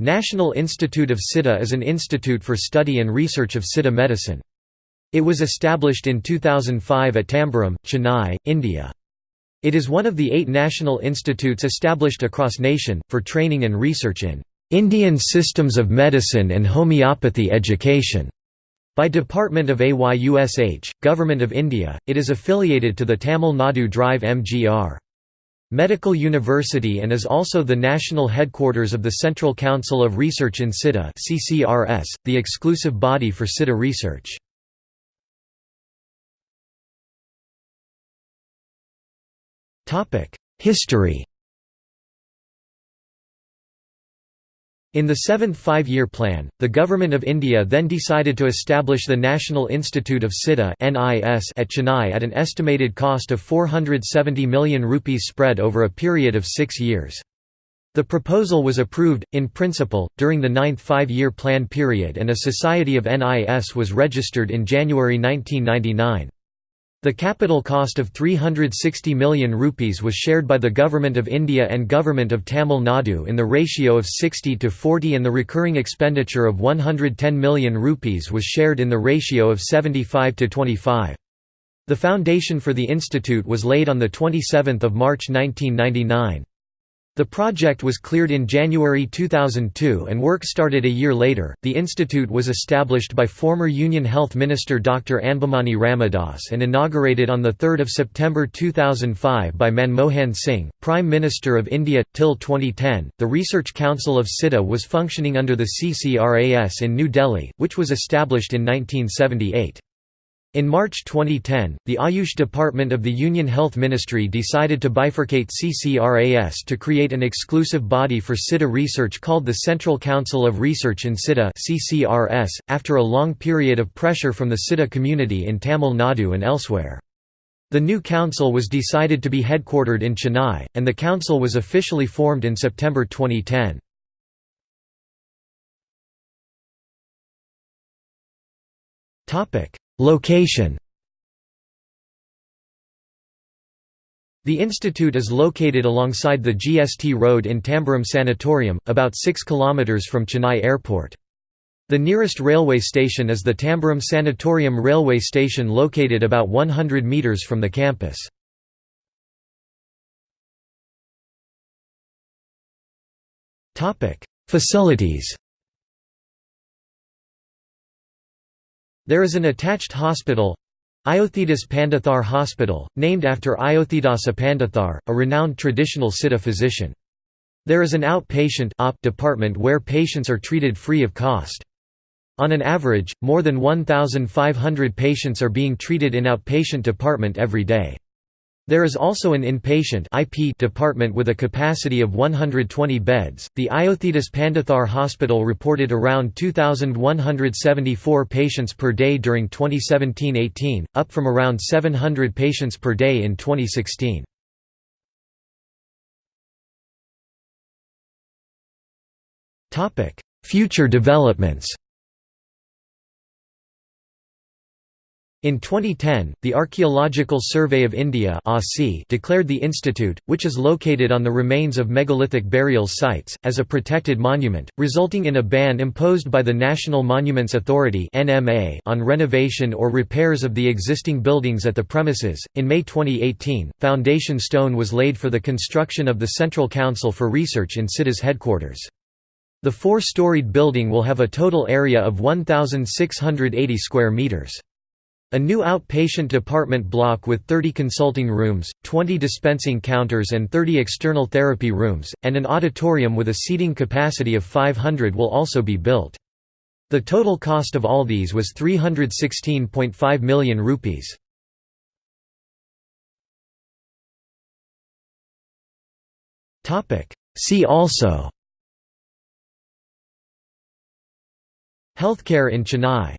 National Institute of Siddha is an institute for study and research of Siddha medicine. It was established in 2005 at Tambaram, Chennai, India. It is one of the eight national institutes established across nation, for training and research in Indian systems of medicine and homeopathy education. By Department of AYUSH, Government of India, it is affiliated to the Tamil Nadu Drive MGR. Medical University and is also the national headquarters of the Central Council of Research in Siddha the exclusive body for Siddha research. History In the seventh five-year plan, the Government of India then decided to establish the National Institute of Siddha at Chennai at an estimated cost of 470 million rupees spread over a period of six years. The proposal was approved, in principle, during the ninth five-year plan period and a Society of NIS was registered in January 1999. The capital cost of 360 million rupees was shared by the Government of India and Government of Tamil Nadu in the ratio of 60 to 40 and the recurring expenditure of 110 million rupees was shared in the ratio of 75 to 25. The foundation for the institute was laid on 27 March 1999. The project was cleared in January 2002 and work started a year later. The institute was established by former Union Health Minister Dr. Anbumani Ramadoss and inaugurated on 3 September 2005 by Manmohan Singh, Prime Minister of India. Till 2010, the Research Council of Siddha was functioning under the CCRAS in New Delhi, which was established in 1978. In March 2010, the Ayush Department of the Union Health Ministry decided to bifurcate CCRAS to create an exclusive body for Siddha research called the Central Council of Research in Siddha (CCRS), after a long period of pressure from the Siddha community in Tamil Nadu and elsewhere. The new council was decided to be headquartered in Chennai, and the council was officially formed in September 2010. Topic Location The institute is located alongside the GST road in Tambaram Sanatorium, about 6 km from Chennai Airport. The nearest railway station is the Tambaram Sanatorium railway station located about 100 metres from the campus. Facilities There is an attached hospital Ayothidoss Pandithar Hospital, named after Ayothidoss Pandithar, a renowned traditional Siddha physician. There is an outpatient department where patients are treated free of cost. On an average, more than 1,500 patients are being treated in outpatient department every day. There is also an inpatient IP department with a capacity of 120 beds. The Ayothidoss Pandithar Hospital reported around 2,174 patients per day during 2017 18, up from around 700 patients per day in 2016. Future developments In 2010, the Archaeological Survey of India declared the institute, which is located on the remains of megalithic burial sites, as a protected monument, resulting in a ban imposed by the National Monuments Authority on renovation or repairs of the existing buildings at the premises. In May 2018, foundation stone was laid for the construction of the Central Council for Research in Siddha's headquarters. The four-storied building will have a total area of 1,680 square metres. A new outpatient department block with 30 consulting rooms, 20 dispensing counters and 30 external therapy rooms, and an auditorium with a seating capacity of 500 will also be built. The total cost of all these was 316.5 million rupees. See also Healthcare in Chennai